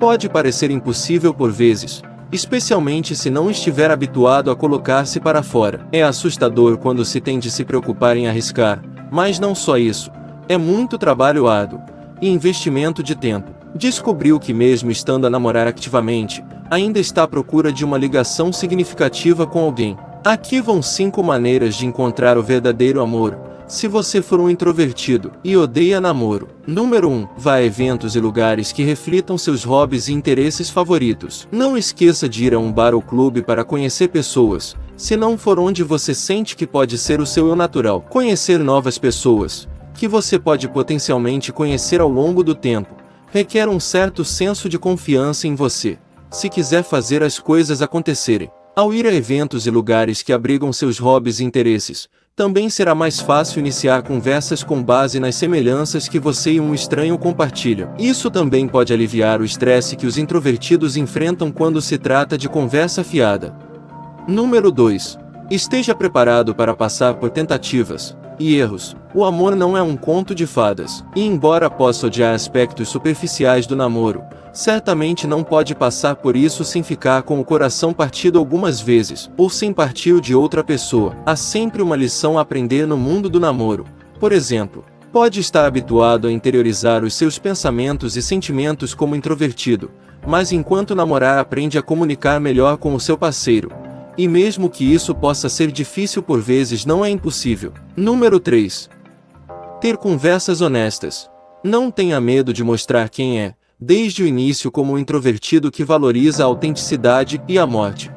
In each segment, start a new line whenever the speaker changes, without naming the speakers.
Pode parecer impossível por vezes, especialmente se não estiver habituado a colocar-se para fora. É assustador quando se tem de se preocupar em arriscar, mas não só isso, é muito trabalho árduo e investimento de tempo. Descobriu que mesmo estando a namorar ativamente, ainda está à procura de uma ligação significativa com alguém. Aqui vão 5 maneiras de encontrar o verdadeiro amor, se você for um introvertido e odeia namoro. Número 1. Vá a eventos e lugares que reflitam seus hobbies e interesses favoritos. Não esqueça de ir a um bar ou clube para conhecer pessoas, se não for onde você sente que pode ser o seu eu natural. Conhecer novas pessoas, que você pode potencialmente conhecer ao longo do tempo, requer um certo senso de confiança em você, se quiser fazer as coisas acontecerem. Ao ir a eventos e lugares que abrigam seus hobbies e interesses, também será mais fácil iniciar conversas com base nas semelhanças que você e um estranho compartilham. Isso também pode aliviar o estresse que os introvertidos enfrentam quando se trata de conversa fiada. Número 2. Esteja preparado para passar por tentativas e erros. O amor não é um conto de fadas, e embora possa odiar aspectos superficiais do namoro, certamente não pode passar por isso sem ficar com o coração partido algumas vezes, ou sem partir de outra pessoa. Há sempre uma lição a aprender no mundo do namoro. Por exemplo, pode estar habituado a interiorizar os seus pensamentos e sentimentos como introvertido, mas enquanto namorar aprende a comunicar melhor com o seu parceiro. E mesmo que isso possa ser difícil por vezes não é impossível. Número 3. Ter conversas honestas. Não tenha medo de mostrar quem é, desde o início como um introvertido que valoriza a autenticidade e a morte.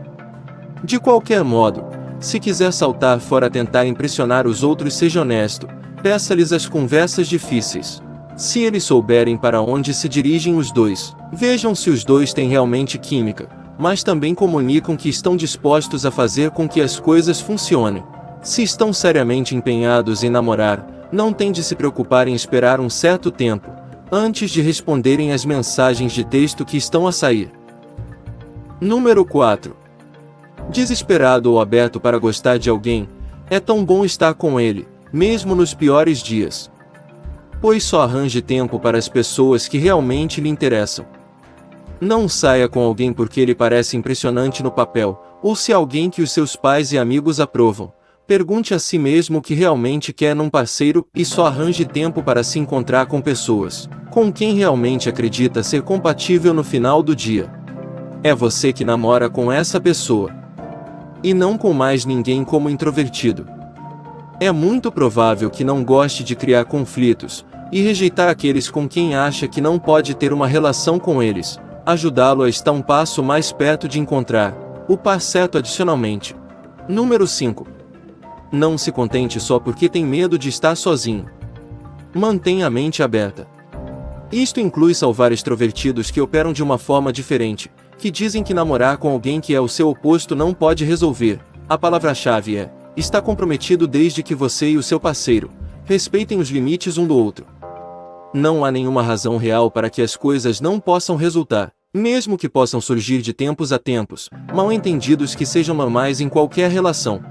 De qualquer modo, se quiser saltar fora tentar impressionar os outros seja honesto, peça-lhes as conversas difíceis. Se eles souberem para onde se dirigem os dois, vejam se os dois têm realmente química, mas também comunicam que estão dispostos a fazer com que as coisas funcionem. Se estão seriamente empenhados em namorar, não tem de se preocupar em esperar um certo tempo, antes de responderem as mensagens de texto que estão a sair. Número 4. Desesperado ou aberto para gostar de alguém, é tão bom estar com ele, mesmo nos piores dias. Pois só arranje tempo para as pessoas que realmente lhe interessam. Não saia com alguém porque ele parece impressionante no papel, ou se alguém que os seus pais e amigos aprovam. Pergunte a si mesmo o que realmente quer num parceiro e só arranje tempo para se encontrar com pessoas com quem realmente acredita ser compatível no final do dia. É você que namora com essa pessoa. E não com mais ninguém como introvertido. É muito provável que não goste de criar conflitos e rejeitar aqueles com quem acha que não pode ter uma relação com eles, ajudá-lo a estar um passo mais perto de encontrar o par certo adicionalmente. Número 5. Não se contente só porque tem medo de estar sozinho. Mantenha a mente aberta. Isto inclui salvar extrovertidos que operam de uma forma diferente, que dizem que namorar com alguém que é o seu oposto não pode resolver. A palavra-chave é: está comprometido desde que você e o seu parceiro respeitem os limites um do outro. Não há nenhuma razão real para que as coisas não possam resultar, mesmo que possam surgir de tempos a tempos, mal entendidos que sejam normais em qualquer relação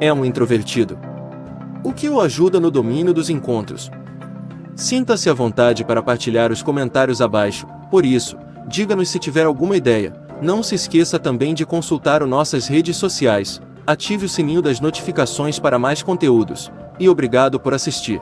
é um introvertido. O que o ajuda no domínio dos encontros. Sinta-se à vontade para partilhar os comentários abaixo, por isso, diga-nos se tiver alguma ideia. Não se esqueça também de consultar nossas redes sociais, ative o sininho das notificações para mais conteúdos, e obrigado por assistir.